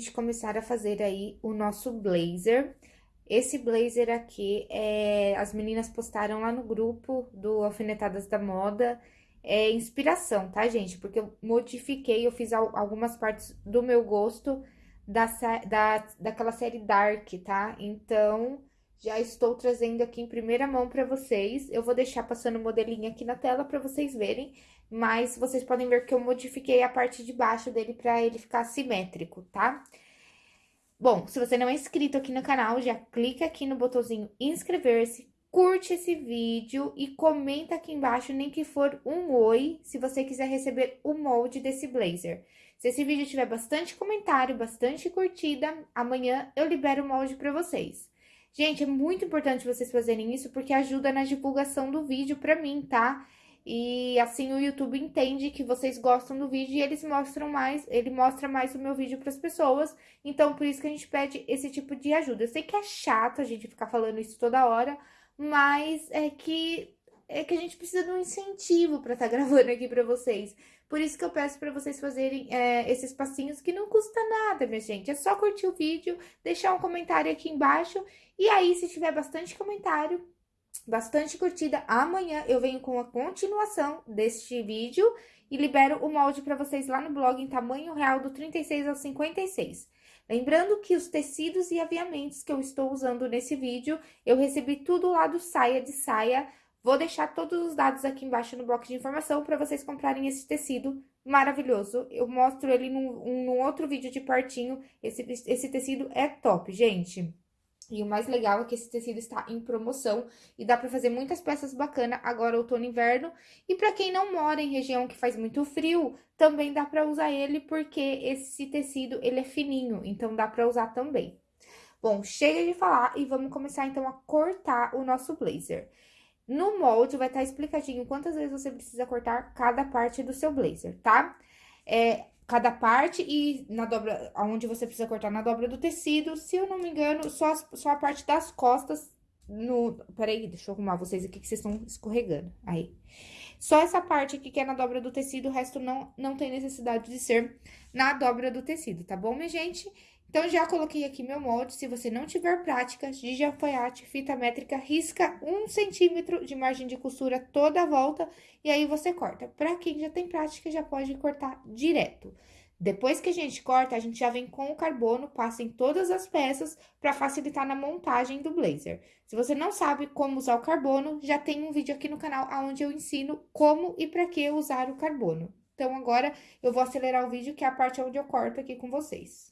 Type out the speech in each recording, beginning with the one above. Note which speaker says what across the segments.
Speaker 1: gente começar a fazer aí o nosso blazer. Esse blazer aqui, é, as meninas postaram lá no grupo do Alfinetadas da Moda, é inspiração, tá, gente? Porque eu modifiquei, eu fiz algumas partes do meu gosto da, da, daquela série Dark, tá? Então, já estou trazendo aqui em primeira mão para vocês. Eu vou deixar passando o modelinho aqui na tela para vocês verem, mas vocês podem ver que eu modifiquei a parte de baixo dele para ele ficar simétrico, tá? Bom, se você não é inscrito aqui no canal, já clica aqui no botãozinho inscrever-se, curte esse vídeo e comenta aqui embaixo, nem que for um oi, se você quiser receber o molde desse blazer. Se esse vídeo tiver bastante comentário, bastante curtida, amanhã eu libero o molde para vocês. Gente, é muito importante vocês fazerem isso porque ajuda na divulgação do vídeo pra mim, tá? E assim o YouTube entende que vocês gostam do vídeo e eles mostram mais, ele mostra mais o meu vídeo para as pessoas. Então, por isso que a gente pede esse tipo de ajuda. Eu sei que é chato a gente ficar falando isso toda hora, mas é que é que a gente precisa de um incentivo para estar tá gravando aqui para vocês. Por isso que eu peço para vocês fazerem é, esses passinhos que não custa nada, minha gente. É só curtir o vídeo, deixar um comentário aqui embaixo. E aí, se tiver bastante comentário, bastante curtida, amanhã eu venho com a continuação deste vídeo e libero o molde para vocês lá no blog em tamanho real do 36 ao 56. Lembrando que os tecidos e aviamentos que eu estou usando nesse vídeo, eu recebi tudo lá do Saia de Saia, Vou deixar todos os dados aqui embaixo no bloco de informação para vocês comprarem esse tecido maravilhoso. Eu mostro ele num, num outro vídeo de pertinho. Esse, esse tecido é top, gente. E o mais legal é que esse tecido está em promoção e dá para fazer muitas peças bacanas agora outono e inverno. E para quem não mora em região que faz muito frio, também dá para usar ele porque esse tecido ele é fininho, então dá para usar também. Bom, chega de falar e vamos começar então a cortar o nosso blazer. No molde vai estar tá explicadinho quantas vezes você precisa cortar cada parte do seu blazer, tá? É, cada parte e na dobra, onde você precisa cortar na dobra do tecido, se eu não me engano, só, só a parte das costas no... Peraí, deixa eu arrumar vocês aqui que vocês estão escorregando, aí. Só essa parte aqui que é na dobra do tecido, o resto não, não tem necessidade de ser na dobra do tecido, tá bom, minha gente? Então, já coloquei aqui meu molde. Se você não tiver prática de alfaiate, fita métrica, risca um centímetro de margem de costura toda a volta e aí você corta. Pra quem já tem prática, já pode cortar direto. Depois que a gente corta, a gente já vem com o carbono, passa em todas as peças para facilitar na montagem do blazer. Se você não sabe como usar o carbono, já tem um vídeo aqui no canal onde eu ensino como e para que usar o carbono. Então, agora eu vou acelerar o vídeo, que é a parte onde eu corto aqui com vocês.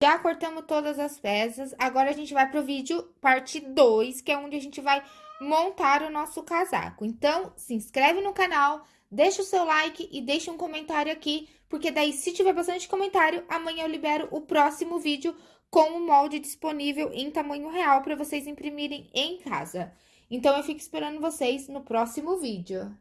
Speaker 1: Já cortamos todas as peças, agora a gente vai pro vídeo parte 2, que é onde a gente vai montar o nosso casaco. Então, se inscreve no canal, deixa o seu like e deixa um comentário aqui, porque daí, se tiver bastante comentário, amanhã eu libero o próximo vídeo com o molde disponível em tamanho real para vocês imprimirem em casa. Então, eu fico esperando vocês no próximo vídeo.